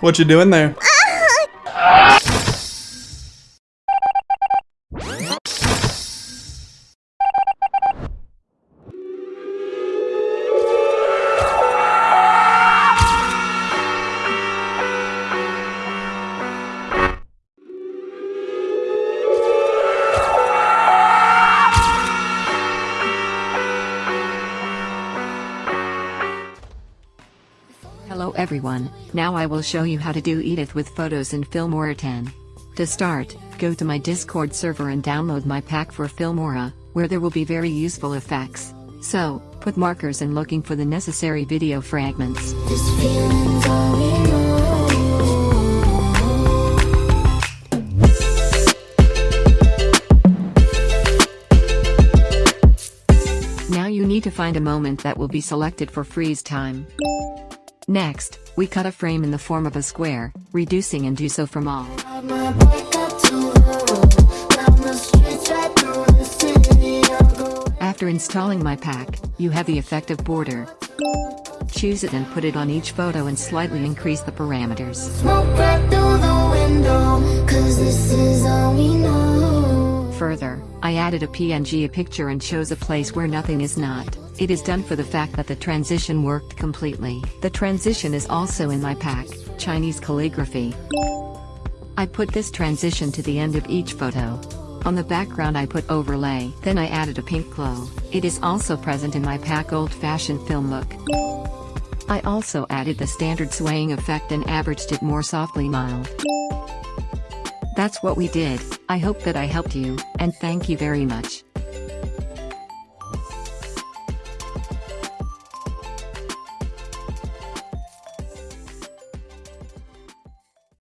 What you doing there? Hello everyone, now I will show you how to do edit with photos in Filmora 10. To start, go to my Discord server and download my pack for Filmora, where there will be very useful effects. So, put markers and looking for the necessary video fragments. This feeling's all we know. Now you need to find a moment that will be selected for freeze time. Next, we cut a frame in the form of a square, reducing and do so from all. Ride my bike up to the road, down the streets right through the city. I go After installing my pack, you have the effective border. Choose it and put it on each photo and slightly increase the parameters. smoke right through the window, 'cause this is all we know. Further, I added a PNG a picture and chose a place where nothing is not. It is done for the fact that the transition worked completely. The transition is also in my pack, Chinese calligraphy. I put this transition to the end of each photo. On the background I put overlay, then I added a pink glow. It is also present in my pack old fashioned film look. I also added the standard swaying effect and averaged it more softly mild. That's what we did, I hope that I helped you, and thank you very much.